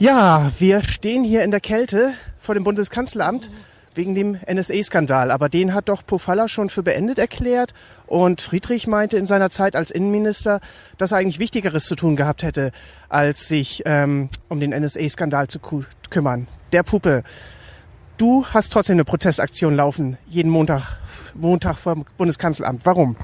Ja, wir stehen hier in der Kälte vor dem Bundeskanzleramt wegen dem NSA-Skandal. Aber den hat doch Pofalla schon für beendet erklärt. Und Friedrich meinte in seiner Zeit als Innenminister, dass er eigentlich Wichtigeres zu tun gehabt hätte, als sich ähm, um den NSA-Skandal zu kümmern. Der Puppe. Du hast trotzdem eine Protestaktion laufen, jeden Montag, Montag vor dem Bundeskanzleramt. Warum?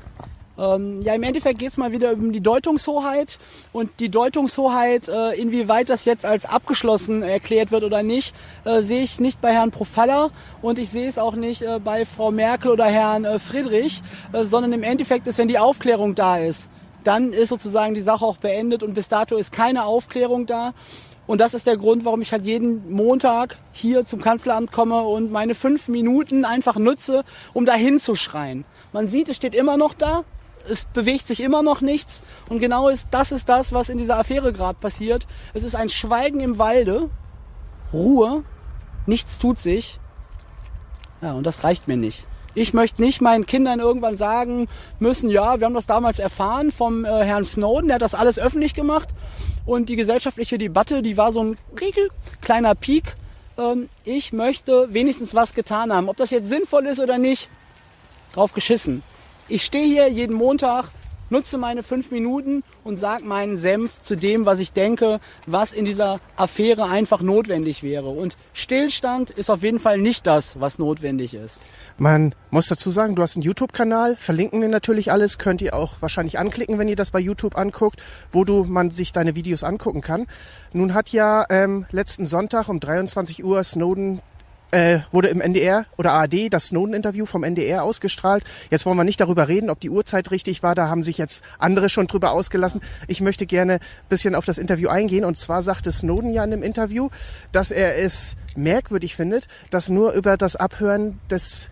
Ähm, ja, im Endeffekt geht es mal wieder um die Deutungshoheit und die Deutungshoheit, äh, inwieweit das jetzt als abgeschlossen erklärt wird oder nicht, äh, sehe ich nicht bei Herrn Profalla und ich sehe es auch nicht äh, bei Frau Merkel oder Herrn äh, Friedrich, äh, sondern im Endeffekt ist, wenn die Aufklärung da ist, dann ist sozusagen die Sache auch beendet und bis dato ist keine Aufklärung da. Und das ist der Grund, warum ich halt jeden Montag hier zum Kanzleramt komme und meine fünf Minuten einfach nutze, um da hinzuschreien. Man sieht, es steht immer noch da, es bewegt sich immer noch nichts. Und genau ist, das ist das, was in dieser Affäre gerade passiert. Es ist ein Schweigen im Walde, Ruhe, nichts tut sich. Ja, und das reicht mir nicht. Ich möchte nicht meinen Kindern irgendwann sagen müssen, ja, wir haben das damals erfahren vom äh, Herrn Snowden, der hat das alles öffentlich gemacht. Und die gesellschaftliche Debatte, die war so ein kleiner Peak. Ähm, ich möchte wenigstens was getan haben. Ob das jetzt sinnvoll ist oder nicht, drauf geschissen. Ich stehe hier jeden Montag, nutze meine fünf Minuten und sage meinen Senf zu dem, was ich denke, was in dieser Affäre einfach notwendig wäre. Und Stillstand ist auf jeden Fall nicht das, was notwendig ist. Man muss dazu sagen, du hast einen YouTube-Kanal, verlinken wir natürlich alles, könnt ihr auch wahrscheinlich anklicken, wenn ihr das bei YouTube anguckt, wo du man sich deine Videos angucken kann. Nun hat ja ähm, letzten Sonntag um 23 Uhr Snowden äh, wurde im NDR oder ARD das Snowden-Interview vom NDR ausgestrahlt. Jetzt wollen wir nicht darüber reden, ob die Uhrzeit richtig war. Da haben sich jetzt andere schon drüber ausgelassen. Ich möchte gerne bisschen auf das Interview eingehen. Und zwar sagte Snowden ja in dem Interview, dass er es merkwürdig findet, dass nur über das Abhören des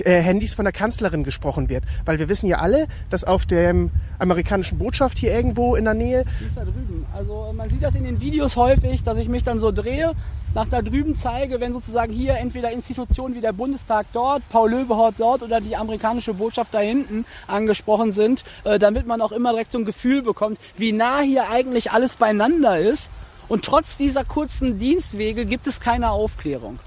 äh, Handys von der Kanzlerin gesprochen wird. Weil wir wissen ja alle, dass auf der amerikanischen Botschaft hier irgendwo in der Nähe. Die ist da drüben. Also man sieht das in den Videos häufig, dass ich mich dann so drehe, nach da drüben zeige, wenn sozusagen hier entweder Institutionen wie der Bundestag dort, Paul Löbehort dort oder die amerikanische Botschaft da hinten angesprochen sind, äh, damit man auch immer direkt so ein Gefühl bekommt, wie nah hier eigentlich alles beieinander ist. Und trotz dieser kurzen Dienstwege gibt es keine Aufklärung.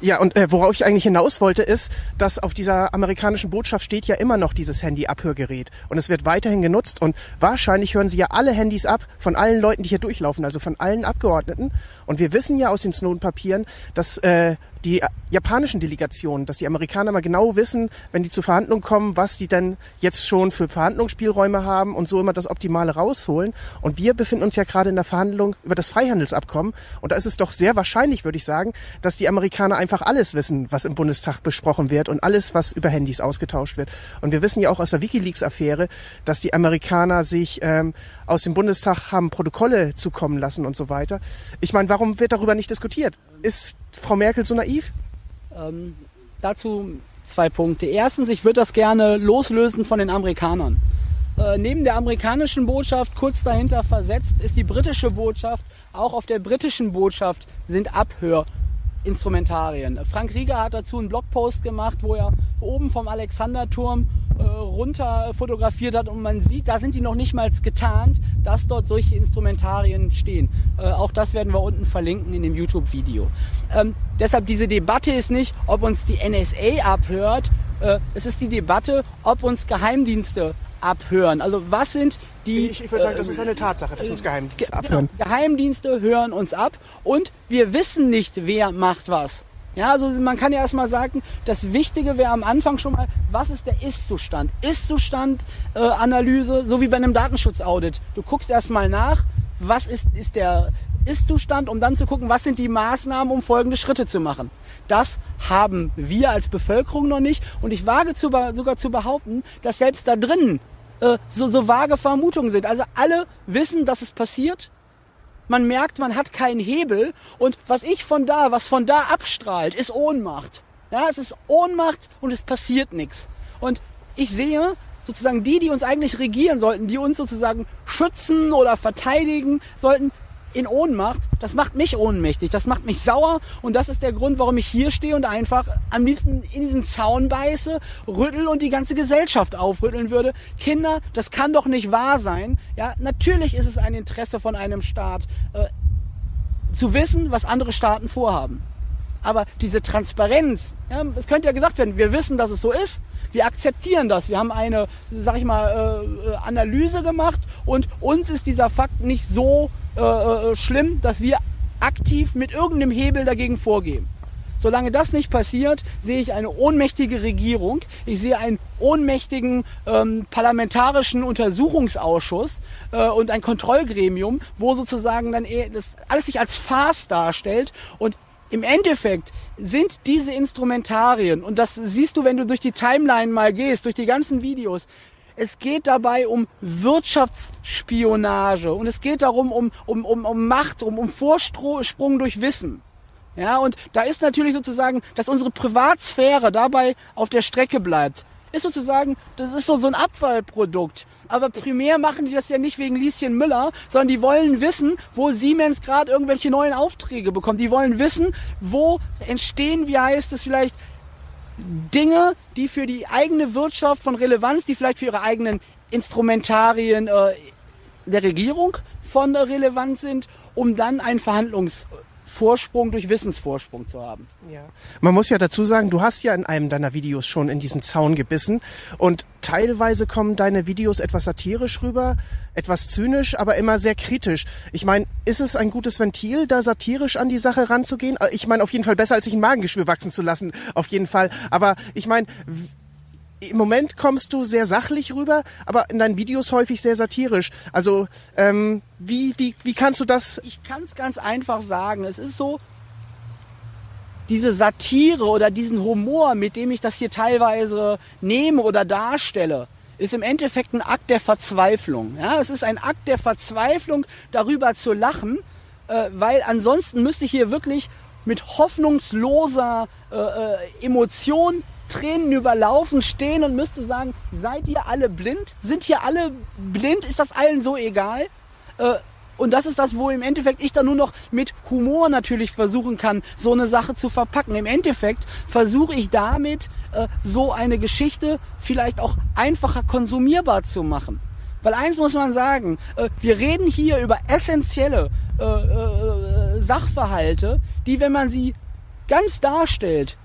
Ja, und äh, worauf ich eigentlich hinaus wollte, ist, dass auf dieser amerikanischen Botschaft steht ja immer noch dieses Handy-Abhörgerät. Und es wird weiterhin genutzt. Und wahrscheinlich hören sie ja alle Handys ab von allen Leuten, die hier durchlaufen, also von allen Abgeordneten. Und wir wissen ja aus den Snowden-Papieren, dass äh, die japanischen Delegationen, dass die Amerikaner mal genau wissen, wenn die zu Verhandlungen kommen, was die denn jetzt schon für Verhandlungsspielräume haben und so immer das Optimale rausholen. Und wir befinden uns ja gerade in der Verhandlung über das Freihandelsabkommen. Und da ist es doch sehr wahrscheinlich, würde ich sagen, dass die Amerikaner einfach alles wissen, was im Bundestag besprochen wird und alles, was über Handys ausgetauscht wird. Und wir wissen ja auch aus der Wikileaks-Affäre, dass die Amerikaner sich ähm, aus dem Bundestag haben Protokolle zukommen lassen und so weiter. Ich meine, warum wird darüber nicht diskutiert? Ist Frau Merkel so naiv? Ähm, dazu zwei Punkte. Erstens, ich würde das gerne loslösen von den Amerikanern. Äh, neben der amerikanischen Botschaft kurz dahinter versetzt ist die britische Botschaft. Auch auf der britischen Botschaft sind Abhörinstrumentarien. Frank Rieger hat dazu einen Blogpost gemacht, wo er oben vom Alexanderturm runter fotografiert hat und man sieht, da sind die noch nicht mal getarnt, dass dort solche Instrumentarien stehen. Äh, auch das werden wir unten verlinken in dem YouTube-Video. Ähm, deshalb diese Debatte ist nicht, ob uns die NSA abhört, äh, es ist die Debatte, ob uns Geheimdienste abhören. Also was sind die... Ich, ich würde sagen, das ist eine Tatsache, dass uns Geheimdienste genau, abhören. Genau, Geheimdienste hören uns ab und wir wissen nicht, wer macht was. Ja, also man kann ja erstmal sagen, das Wichtige wäre am Anfang schon mal, was ist der Ist-Zustand? Ist-Zustand-Analyse, äh, so wie bei einem Datenschutzaudit. Du guckst erstmal nach, was ist, ist der Ist-Zustand, um dann zu gucken, was sind die Maßnahmen, um folgende Schritte zu machen. Das haben wir als Bevölkerung noch nicht und ich wage zu, sogar zu behaupten, dass selbst da drinnen äh, so, so vage Vermutungen sind. Also alle wissen, dass es passiert, man merkt, man hat keinen Hebel und was ich von da, was von da abstrahlt, ist Ohnmacht. Ja, es ist Ohnmacht und es passiert nichts. Und ich sehe sozusagen die, die uns eigentlich regieren sollten, die uns sozusagen schützen oder verteidigen sollten, in Ohnmacht, das macht mich ohnmächtig, das macht mich sauer und das ist der Grund, warum ich hier stehe und einfach am liebsten in diesen Zaun beiße, rüttel und die ganze Gesellschaft aufrütteln würde. Kinder, das kann doch nicht wahr sein. Ja, natürlich ist es ein Interesse von einem Staat, äh, zu wissen, was andere Staaten vorhaben. Aber diese Transparenz, ja, es könnte ja gesagt werden, wir wissen, dass es so ist, wir akzeptieren das. Wir haben eine, sag ich mal, äh, Analyse gemacht und uns ist dieser Fakt nicht so äh, äh, schlimm, dass wir aktiv mit irgendeinem Hebel dagegen vorgehen. Solange das nicht passiert, sehe ich eine ohnmächtige Regierung. Ich sehe einen ohnmächtigen ähm, parlamentarischen Untersuchungsausschuss äh, und ein Kontrollgremium, wo sozusagen dann eh das alles sich als Farce darstellt und im Endeffekt sind diese Instrumentarien, und das siehst du, wenn du durch die Timeline mal gehst, durch die ganzen Videos, es geht dabei um Wirtschaftsspionage und es geht darum um, um, um, um Macht, um, um Vorsprung durch Wissen. Ja, und da ist natürlich sozusagen, dass unsere Privatsphäre dabei auf der Strecke bleibt. Ist sozusagen, das ist so, so ein Abfallprodukt. Aber primär machen die das ja nicht wegen Lieschen Müller, sondern die wollen wissen, wo Siemens gerade irgendwelche neuen Aufträge bekommt. Die wollen wissen, wo entstehen, wie heißt es vielleicht, Dinge, die für die eigene Wirtschaft von Relevanz, die vielleicht für ihre eigenen Instrumentarien äh, der Regierung von Relevanz sind, um dann einen Verhandlungs Vorsprung durch Wissensvorsprung zu haben. Ja. Man muss ja dazu sagen, du hast ja in einem deiner Videos schon in diesen Zaun gebissen und teilweise kommen deine Videos etwas satirisch rüber, etwas zynisch, aber immer sehr kritisch. Ich meine, ist es ein gutes Ventil, da satirisch an die Sache ranzugehen? Äh, ich meine, auf jeden Fall besser, als sich ein Magengeschwür wachsen zu lassen, auf jeden Fall. Aber ich meine, im Moment kommst du sehr sachlich rüber, aber in deinen Videos häufig sehr satirisch. Also ähm, wie, wie, wie kannst du das? Ich kann es ganz einfach sagen. Es ist so, diese Satire oder diesen Humor, mit dem ich das hier teilweise nehme oder darstelle, ist im Endeffekt ein Akt der Verzweiflung. Ja, es ist ein Akt der Verzweiflung, darüber zu lachen, äh, weil ansonsten müsste ich hier wirklich mit hoffnungsloser äh, äh, Emotion Tränen überlaufen stehen und müsste sagen, seid ihr alle blind? Sind hier alle blind? Ist das allen so egal? Äh, und das ist das, wo im Endeffekt ich dann nur noch mit Humor natürlich versuchen kann, so eine Sache zu verpacken. Im Endeffekt versuche ich damit, äh, so eine Geschichte vielleicht auch einfacher konsumierbar zu machen. Weil eins muss man sagen, äh, wir reden hier über essentielle äh, äh, Sachverhalte, die, wenn man sie ganz darstellt,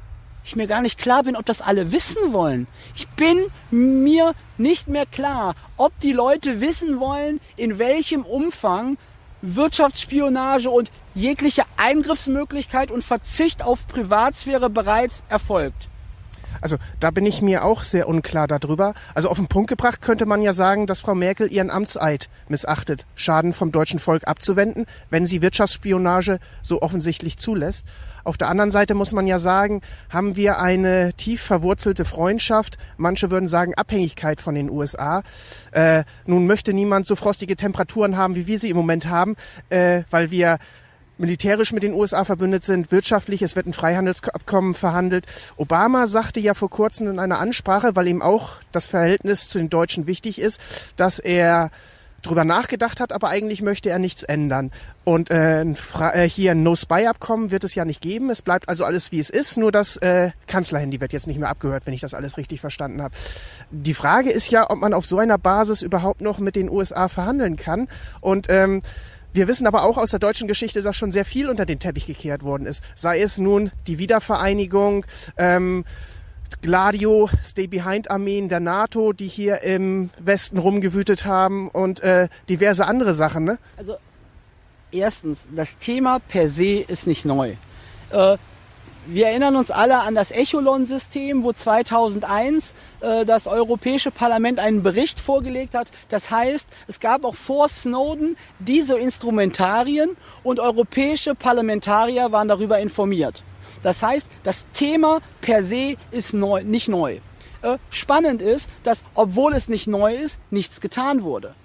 ich mir gar nicht klar bin, ob das alle wissen wollen. Ich bin mir nicht mehr klar, ob die Leute wissen wollen, in welchem Umfang Wirtschaftsspionage und jegliche Eingriffsmöglichkeit und Verzicht auf Privatsphäre bereits erfolgt. Also da bin ich mir auch sehr unklar darüber. Also auf den Punkt gebracht könnte man ja sagen, dass Frau Merkel ihren Amtseid missachtet, Schaden vom deutschen Volk abzuwenden, wenn sie Wirtschaftsspionage so offensichtlich zulässt. Auf der anderen Seite muss man ja sagen, haben wir eine tief verwurzelte Freundschaft, manche würden sagen Abhängigkeit von den USA. Äh, nun möchte niemand so frostige Temperaturen haben, wie wir sie im Moment haben, äh, weil wir militärisch mit den USA verbündet sind, wirtschaftlich, es wird ein Freihandelsabkommen verhandelt. Obama sagte ja vor kurzem in einer Ansprache, weil ihm auch das Verhältnis zu den Deutschen wichtig ist, dass er drüber nachgedacht hat, aber eigentlich möchte er nichts ändern. Und äh, äh hier ein No-Spy-Abkommen wird es ja nicht geben. Es bleibt also alles, wie es ist. Nur das äh, Kanzlerhandy wird jetzt nicht mehr abgehört, wenn ich das alles richtig verstanden habe. Die Frage ist ja, ob man auf so einer Basis überhaupt noch mit den USA verhandeln kann. Und ähm, wir wissen aber auch aus der deutschen Geschichte, dass schon sehr viel unter den Teppich gekehrt worden ist. Sei es nun die Wiedervereinigung, ähm, Gladio, Stay-Behind-Armeen der NATO, die hier im Westen rumgewütet haben und äh, diverse andere Sachen. Ne? Also erstens, das Thema per se ist nicht neu. Äh, wir erinnern uns alle an das Echolon-System, wo 2001 äh, das Europäische Parlament einen Bericht vorgelegt hat. Das heißt, es gab auch vor Snowden diese Instrumentarien und europäische Parlamentarier waren darüber informiert. Das heißt, das Thema per se ist neu, nicht neu. Äh, spannend ist, dass obwohl es nicht neu ist, nichts getan wurde.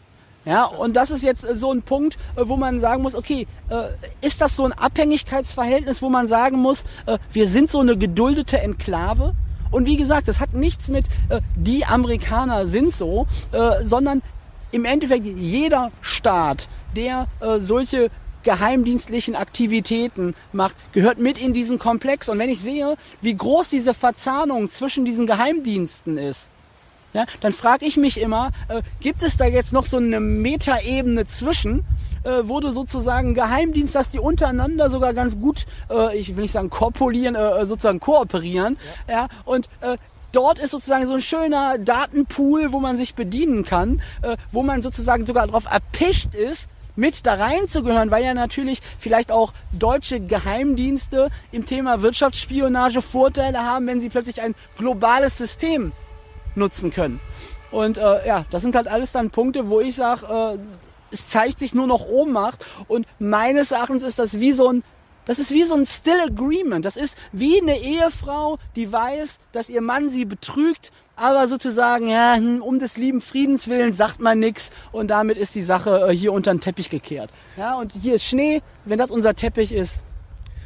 Ja, und das ist jetzt äh, so ein Punkt, äh, wo man sagen muss, okay, äh, ist das so ein Abhängigkeitsverhältnis, wo man sagen muss, wir sind so eine geduldete Enklave? Und wie gesagt, das hat nichts mit die Amerikaner sind so, sondern im Endeffekt jeder Staat, der solche geheimdienstlichen Aktivitäten macht, gehört mit in diesen Komplex. Und wenn ich sehe, wie groß diese Verzahnung zwischen diesen Geheimdiensten ist, ja, dann frage ich mich immer, äh, gibt es da jetzt noch so eine Metaebene zwischen, äh, wo du sozusagen Geheimdienst hast, die untereinander sogar ganz gut, äh, ich will nicht sagen korpulieren, äh, sozusagen kooperieren, ja, ja und äh, dort ist sozusagen so ein schöner Datenpool, wo man sich bedienen kann, äh, wo man sozusagen sogar darauf erpicht ist, mit da reinzugehören, weil ja natürlich vielleicht auch deutsche Geheimdienste im Thema Wirtschaftsspionage Vorteile haben, wenn sie plötzlich ein globales System nutzen können. Und äh, ja, das sind halt alles dann Punkte, wo ich sage, äh, es zeigt sich nur noch Ohnmacht und meines Erachtens ist das wie so ein das ist wie so ein Still Agreement. Das ist wie eine Ehefrau, die weiß, dass ihr Mann sie betrügt, aber sozusagen, ja, um des lieben Friedens willen sagt man nichts und damit ist die Sache äh, hier unter den Teppich gekehrt. Ja, und hier ist Schnee, wenn das unser Teppich ist,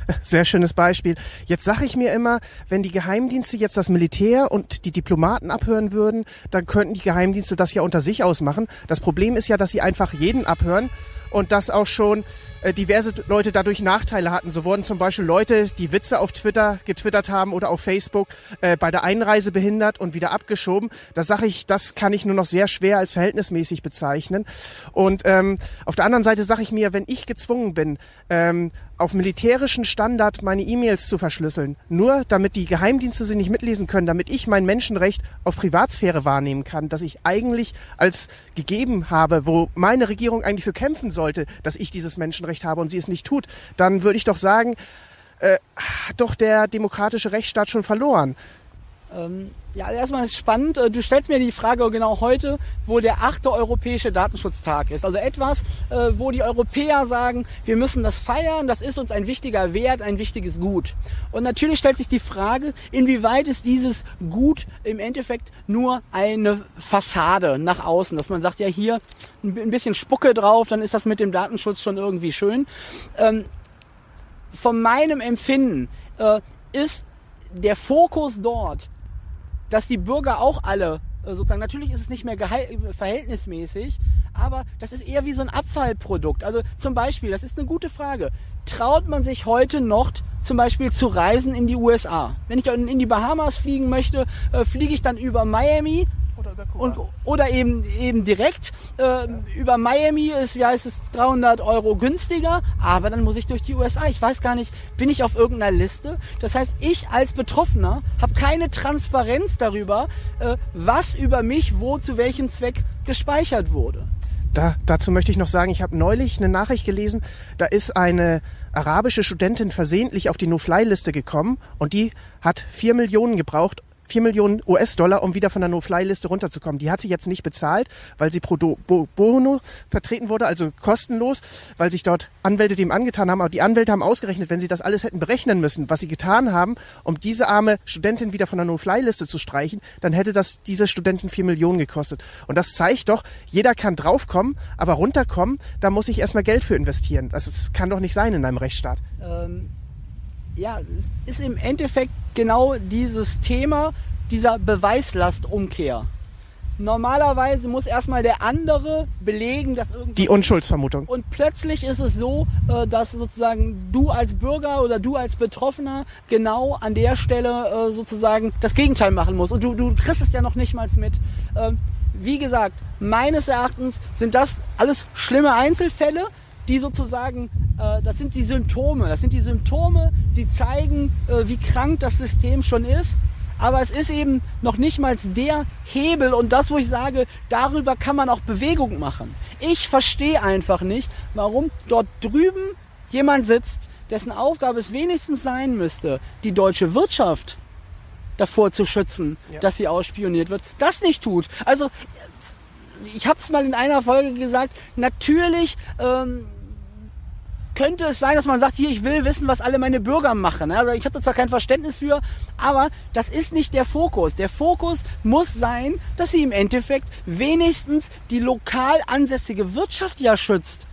sehr schönes Beispiel. Jetzt sage ich mir immer, wenn die Geheimdienste jetzt das Militär und die Diplomaten abhören würden, dann könnten die Geheimdienste das ja unter sich ausmachen. Das Problem ist ja, dass sie einfach jeden abhören und dass auch schon äh, diverse Leute dadurch Nachteile hatten. So wurden zum Beispiel Leute, die Witze auf Twitter getwittert haben oder auf Facebook, äh, bei der Einreise behindert und wieder abgeschoben. Da sage ich, das kann ich nur noch sehr schwer als verhältnismäßig bezeichnen. Und ähm, auf der anderen Seite sage ich mir, wenn ich gezwungen bin, ähm, auf militärischen Standard meine E-Mails zu verschlüsseln, nur damit die Geheimdienste sie nicht mitlesen können, damit ich mein Menschenrecht auf Privatsphäre wahrnehmen kann, das ich eigentlich als gegeben habe, wo meine Regierung eigentlich für kämpfen sollte, dass ich dieses Menschenrecht habe und sie es nicht tut, dann würde ich doch sagen, äh, doch der demokratische Rechtsstaat schon verloren. Ähm, ja, erstmal ist spannend. Äh, du stellst mir die Frage genau heute, wo der achte Europäische Datenschutztag ist. Also etwas, äh, wo die Europäer sagen, wir müssen das feiern, das ist uns ein wichtiger Wert, ein wichtiges Gut. Und natürlich stellt sich die Frage, inwieweit ist dieses Gut im Endeffekt nur eine Fassade nach außen, dass man sagt, ja hier ein bisschen Spucke drauf, dann ist das mit dem Datenschutz schon irgendwie schön. Ähm, von meinem Empfinden äh, ist der Fokus dort dass die Bürger auch alle äh, sozusagen, natürlich ist es nicht mehr verhältnismäßig, aber das ist eher wie so ein Abfallprodukt. Also zum Beispiel, das ist eine gute Frage. Traut man sich heute noch zum Beispiel zu reisen in die USA? Wenn ich in die Bahamas fliegen möchte, äh, fliege ich dann über Miami oder über Kuba. Und, oder eben, eben direkt äh, über Miami ist, wie heißt es, 300 Euro günstiger, aber dann muss ich durch die USA. Ich weiß gar nicht, bin ich auf irgendeiner Liste? Das heißt, ich als Betroffener habe keine Transparenz darüber, äh, was über mich wo zu welchem Zweck gespeichert wurde. Da, dazu möchte ich noch sagen, ich habe neulich eine Nachricht gelesen, da ist eine arabische Studentin versehentlich auf die No-Fly-Liste gekommen und die hat vier Millionen gebraucht, 4 Millionen US-Dollar, um wieder von der No-Fly-Liste runterzukommen. Die hat sie jetzt nicht bezahlt, weil sie pro bono vertreten wurde, also kostenlos, weil sich dort Anwälte dem angetan haben. Aber die Anwälte haben ausgerechnet, wenn sie das alles hätten berechnen müssen, was sie getan haben, um diese arme Studentin wieder von der No-Fly-Liste zu streichen, dann hätte das diese Studentin 4 Millionen gekostet. Und das zeigt doch, jeder kann draufkommen, aber runterkommen, da muss ich erstmal Geld für investieren. Das ist, kann doch nicht sein in einem Rechtsstaat. Ähm ja, es ist im Endeffekt genau dieses Thema dieser Beweislastumkehr. Normalerweise muss erstmal der andere belegen, dass irgendwie. Die Unschuldsvermutung. Und plötzlich ist es so, äh, dass sozusagen du als Bürger oder du als Betroffener genau an der Stelle äh, sozusagen das Gegenteil machen musst. Und du, du kriegst es ja noch nicht mal mit. Ähm, wie gesagt, meines Erachtens sind das alles schlimme Einzelfälle, die sozusagen, äh, das sind die Symptome, das sind die Symptome, die zeigen, äh, wie krank das System schon ist. Aber es ist eben noch nicht mal der Hebel und das, wo ich sage, darüber kann man auch Bewegung machen. Ich verstehe einfach nicht, warum dort drüben jemand sitzt, dessen Aufgabe es wenigstens sein müsste, die deutsche Wirtschaft davor zu schützen, ja. dass sie ausspioniert wird, das nicht tut. Also ich habe es mal in einer Folge gesagt, natürlich ähm, könnte es sein, dass man sagt, hier, ich will wissen, was alle meine Bürger machen. Also ich habe da zwar kein Verständnis für, aber das ist nicht der Fokus. Der Fokus muss sein, dass sie im Endeffekt wenigstens die lokal ansässige Wirtschaft ja schützt.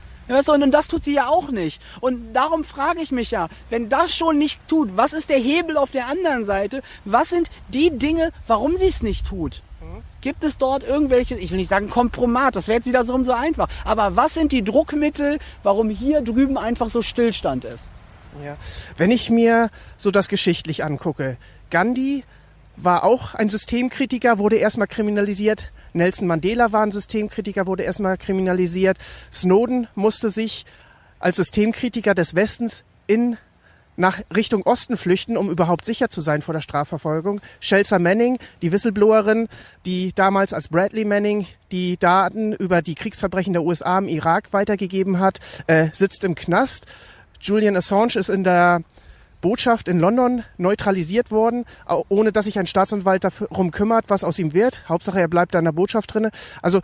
Und das tut sie ja auch nicht. Und darum frage ich mich ja, wenn das schon nicht tut, was ist der Hebel auf der anderen Seite? Was sind die Dinge, warum sie es nicht tut? Gibt es dort irgendwelche, ich will nicht sagen Kompromat, das wäre jetzt wieder so, einfach, aber was sind die Druckmittel, warum hier drüben einfach so Stillstand ist? Ja. Wenn ich mir so das geschichtlich angucke, Gandhi war auch ein Systemkritiker, wurde erstmal kriminalisiert. Nelson Mandela war ein Systemkritiker, wurde erstmal kriminalisiert. Snowden musste sich als Systemkritiker des Westens in nach Richtung Osten flüchten, um überhaupt sicher zu sein vor der Strafverfolgung. Chelsea Manning, die Whistleblowerin, die damals als Bradley Manning die Daten über die Kriegsverbrechen der USA im Irak weitergegeben hat, äh, sitzt im Knast. Julian Assange ist in der Botschaft in London neutralisiert worden, ohne dass sich ein Staatsanwalt darum kümmert, was aus ihm wird. Hauptsache, er bleibt da in der Botschaft drinne. Also,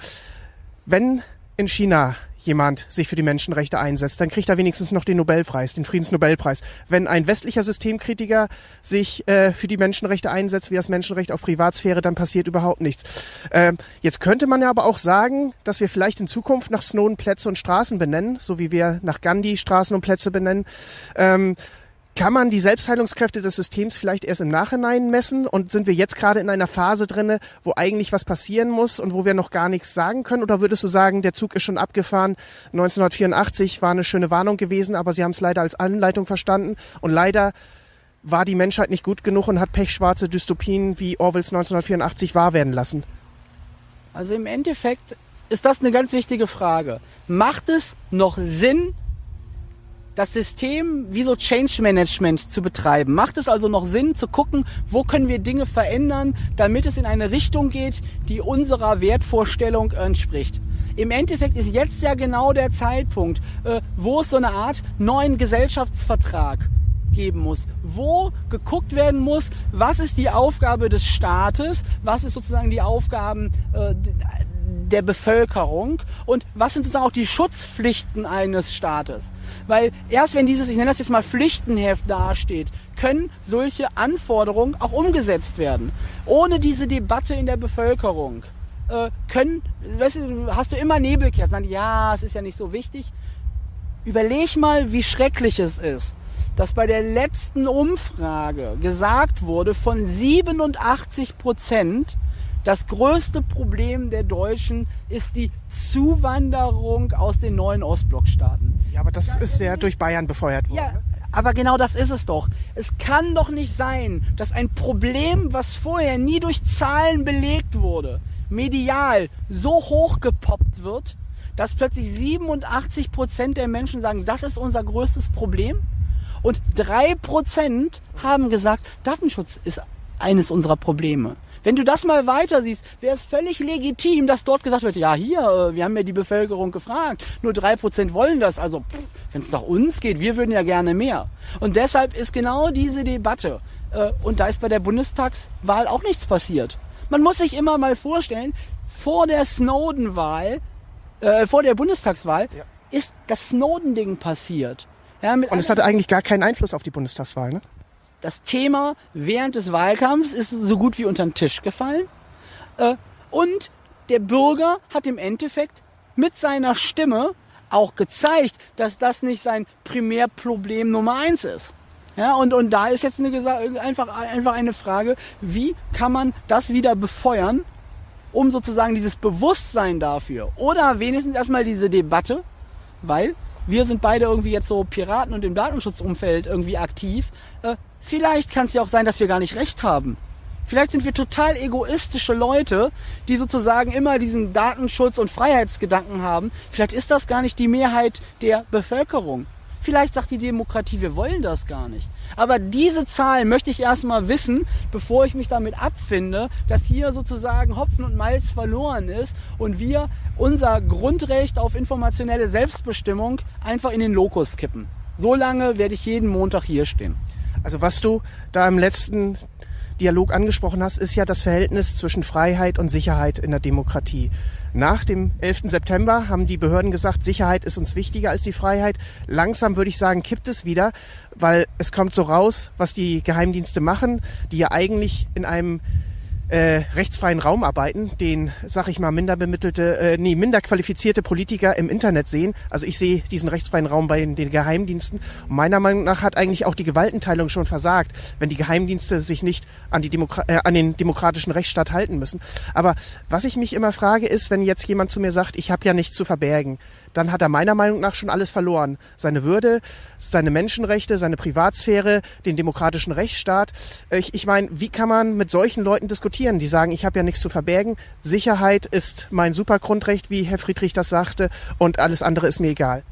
wenn in China jemand sich für die Menschenrechte einsetzt, dann kriegt er wenigstens noch den Nobelpreis, den Friedensnobelpreis. Wenn ein westlicher Systemkritiker sich äh, für die Menschenrechte einsetzt, wie das Menschenrecht auf Privatsphäre, dann passiert überhaupt nichts. Ähm, jetzt könnte man ja aber auch sagen, dass wir vielleicht in Zukunft nach Snowden Plätze und Straßen benennen, so wie wir nach Gandhi Straßen und Plätze benennen. Ähm, kann man die Selbstheilungskräfte des Systems vielleicht erst im Nachhinein messen? Und sind wir jetzt gerade in einer Phase drinne, wo eigentlich was passieren muss und wo wir noch gar nichts sagen können? Oder würdest du sagen, der Zug ist schon abgefahren? 1984 war eine schöne Warnung gewesen, aber sie haben es leider als Anleitung verstanden. Und leider war die Menschheit nicht gut genug und hat pechschwarze Dystopien wie Orwells 1984 wahr werden lassen. Also im Endeffekt ist das eine ganz wichtige Frage. Macht es noch Sinn, das System wie so Change Management zu betreiben. Macht es also noch Sinn zu gucken, wo können wir Dinge verändern, damit es in eine Richtung geht, die unserer Wertvorstellung entspricht. Im Endeffekt ist jetzt ja genau der Zeitpunkt, äh, wo es so eine Art neuen Gesellschaftsvertrag geben muss, wo geguckt werden muss, was ist die Aufgabe des Staates, was ist sozusagen die Aufgaben äh, der Bevölkerung und was sind sozusagen auch die Schutzpflichten eines Staates. Weil erst wenn dieses, ich nenne das jetzt mal Pflichtenheft dasteht, können solche Anforderungen auch umgesetzt werden. Ohne diese Debatte in der Bevölkerung äh, können, weißt du, hast du immer Nebelkerzen, ja, es ist ja nicht so wichtig. Überleg mal, wie schrecklich es ist, dass bei der letzten Umfrage gesagt wurde, von 87 Prozent das größte Problem der Deutschen ist die Zuwanderung aus den neuen Ostblockstaaten. Ja, aber das ist ja durch Bayern befeuert worden. Ja, ne? aber genau das ist es doch. Es kann doch nicht sein, dass ein Problem, was vorher nie durch Zahlen belegt wurde, medial so hochgepoppt wird, dass plötzlich 87 Prozent der Menschen sagen, das ist unser größtes Problem. Und drei Prozent haben gesagt, Datenschutz ist eines unserer Probleme. Wenn du das mal weiter siehst, wäre es völlig legitim, dass dort gesagt wird, ja hier, äh, wir haben ja die Bevölkerung gefragt, nur drei Prozent wollen das, also wenn es nach uns geht, wir würden ja gerne mehr. Und deshalb ist genau diese Debatte, äh, und da ist bei der Bundestagswahl auch nichts passiert. Man muss sich immer mal vorstellen, vor der Snowden-Wahl, äh, vor der Bundestagswahl, ja. ist das Snowden-Ding passiert. Ja, und es hatte eigentlich gar keinen Einfluss auf die Bundestagswahl, ne? Das Thema während des Wahlkampfs ist so gut wie unter den Tisch gefallen. Äh, und der Bürger hat im Endeffekt mit seiner Stimme auch gezeigt, dass das nicht sein Primärproblem Nummer eins ist. Ja, und, und da ist jetzt eine, einfach, einfach eine Frage, wie kann man das wieder befeuern, um sozusagen dieses Bewusstsein dafür oder wenigstens erstmal diese Debatte, weil wir sind beide irgendwie jetzt so Piraten und im Datenschutzumfeld irgendwie aktiv, äh, Vielleicht kann es ja auch sein, dass wir gar nicht recht haben. Vielleicht sind wir total egoistische Leute, die sozusagen immer diesen Datenschutz und Freiheitsgedanken haben. Vielleicht ist das gar nicht die Mehrheit der Bevölkerung. Vielleicht sagt die Demokratie, wir wollen das gar nicht. Aber diese Zahlen möchte ich erstmal wissen, bevor ich mich damit abfinde, dass hier sozusagen Hopfen und Malz verloren ist und wir unser Grundrecht auf informationelle Selbstbestimmung einfach in den Lokus kippen. So lange werde ich jeden Montag hier stehen. Also was du da im letzten Dialog angesprochen hast, ist ja das Verhältnis zwischen Freiheit und Sicherheit in der Demokratie. Nach dem 11. September haben die Behörden gesagt, Sicherheit ist uns wichtiger als die Freiheit. Langsam würde ich sagen, kippt es wieder, weil es kommt so raus, was die Geheimdienste machen, die ja eigentlich in einem äh, rechtsfreien Raum arbeiten, den, sag ich mal, minder bemittelte, äh, nee, minder qualifizierte Politiker im Internet sehen. Also ich sehe diesen rechtsfreien Raum bei den, Geheimdiensten. Und meiner Meinung nach hat eigentlich auch die Gewaltenteilung schon versagt, wenn die Geheimdienste sich nicht an, die Demokra äh, an den demokratischen Rechtsstaat halten müssen. Aber was ich mich immer frage, ist, wenn jetzt jemand zu mir sagt, ich habe ja nichts zu verbergen, dann hat er meiner Meinung nach schon alles verloren. Seine Würde, seine Menschenrechte, seine Privatsphäre, den demokratischen Rechtsstaat. Ich, ich meine, wie kann man mit solchen Leuten diskutieren, die sagen, ich habe ja nichts zu verbergen, Sicherheit ist mein Supergrundrecht, wie Herr Friedrich das sagte, und alles andere ist mir egal.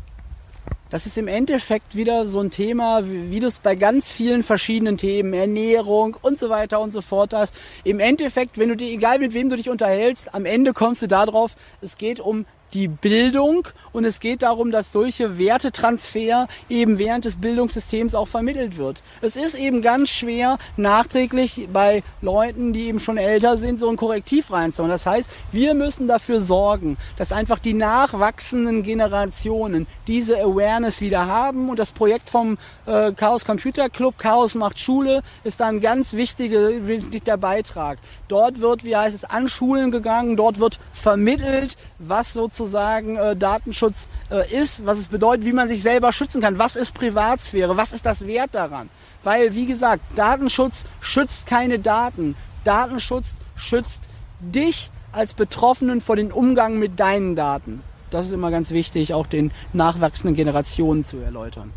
Das ist im Endeffekt wieder so ein Thema, wie, wie du es bei ganz vielen verschiedenen Themen, Ernährung und so weiter und so fort hast. Im Endeffekt, wenn du dir, egal mit wem du dich unterhältst, am Ende kommst du darauf, es geht um die Bildung und es geht darum, dass solche Wertetransfer eben während des Bildungssystems auch vermittelt wird. Es ist eben ganz schwer, nachträglich bei Leuten, die eben schon älter sind, so ein Korrektiv reinzuholen. Das heißt, wir müssen dafür sorgen, dass einfach die nachwachsenden Generationen diese Awareness wieder haben und das Projekt vom äh, Chaos Computer Club, Chaos macht Schule, ist da ein ganz wichtiger, wichtiger Beitrag. Dort wird, wie heißt es, an Schulen gegangen, dort wird vermittelt, was sozusagen sozusagen äh, Datenschutz äh, ist, was es bedeutet, wie man sich selber schützen kann. Was ist Privatsphäre? Was ist das Wert daran? Weil, wie gesagt, Datenschutz schützt keine Daten. Datenschutz schützt dich als Betroffenen vor dem Umgang mit deinen Daten. Das ist immer ganz wichtig, auch den nachwachsenden Generationen zu erläutern.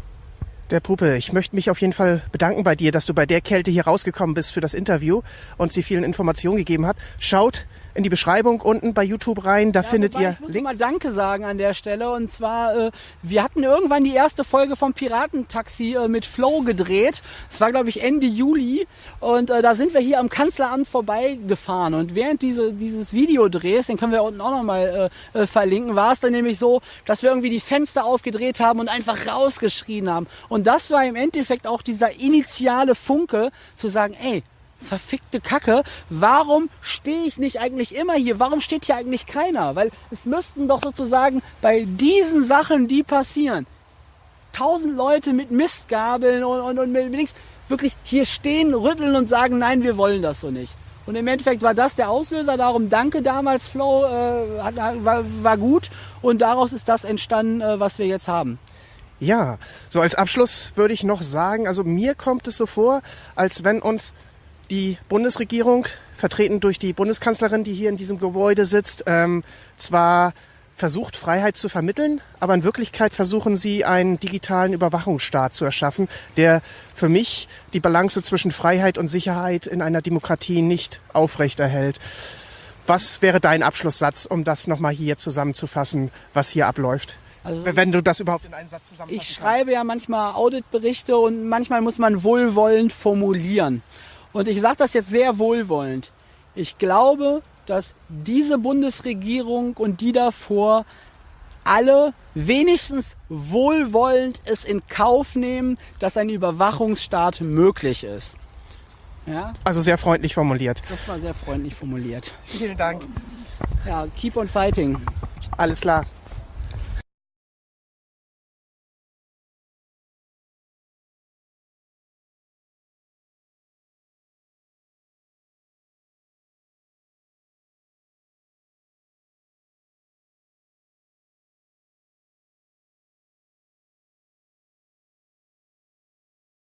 Der Puppe, ich möchte mich auf jeden Fall bedanken bei dir, dass du bei der Kälte hier rausgekommen bist für das Interview und uns die vielen Informationen gegeben hat. Schaut in die Beschreibung unten bei YouTube rein. Da ja, findet ihr ich muss Links. mal Danke sagen an der Stelle. Und zwar, äh, wir hatten irgendwann die erste Folge vom Piratentaxi äh, mit Flow gedreht. Das war, glaube ich, Ende Juli. Und äh, da sind wir hier am Kanzleramt vorbeigefahren. Und während diese, dieses Videodrehs, den können wir unten auch nochmal äh, äh, verlinken, war es dann nämlich so, dass wir irgendwie die Fenster aufgedreht haben und einfach rausgeschrien haben. Und das war im Endeffekt auch dieser initiale Funke, zu sagen, ey, verfickte Kacke, warum stehe ich nicht eigentlich immer hier? Warum steht hier eigentlich keiner? Weil es müssten doch sozusagen bei diesen Sachen, die passieren, tausend Leute mit Mistgabeln und, und, und mit links wirklich hier stehen, rütteln und sagen, nein, wir wollen das so nicht. Und im Endeffekt war das der Auslöser. Darum danke damals, Flow, äh, war, war gut. Und daraus ist das entstanden, äh, was wir jetzt haben. Ja, so als Abschluss würde ich noch sagen, also mir kommt es so vor, als wenn uns die Bundesregierung, vertreten durch die Bundeskanzlerin, die hier in diesem Gebäude sitzt, ähm, zwar versucht, Freiheit zu vermitteln, aber in Wirklichkeit versuchen sie, einen digitalen Überwachungsstaat zu erschaffen, der für mich die Balance zwischen Freiheit und Sicherheit in einer Demokratie nicht aufrechterhält. Was wäre dein Abschlusssatz, um das nochmal hier zusammenzufassen, was hier abläuft? Also, wenn du das überhaupt in einen Satz zusammenfassen Ich schreibe kannst. ja manchmal Auditberichte und manchmal muss man wohlwollend formulieren. Und ich sage das jetzt sehr wohlwollend. Ich glaube, dass diese Bundesregierung und die davor alle wenigstens wohlwollend es in Kauf nehmen, dass ein Überwachungsstaat möglich ist. Ja? Also sehr freundlich formuliert. Das war sehr freundlich formuliert. Vielen Dank. Ja, keep on fighting. Alles klar.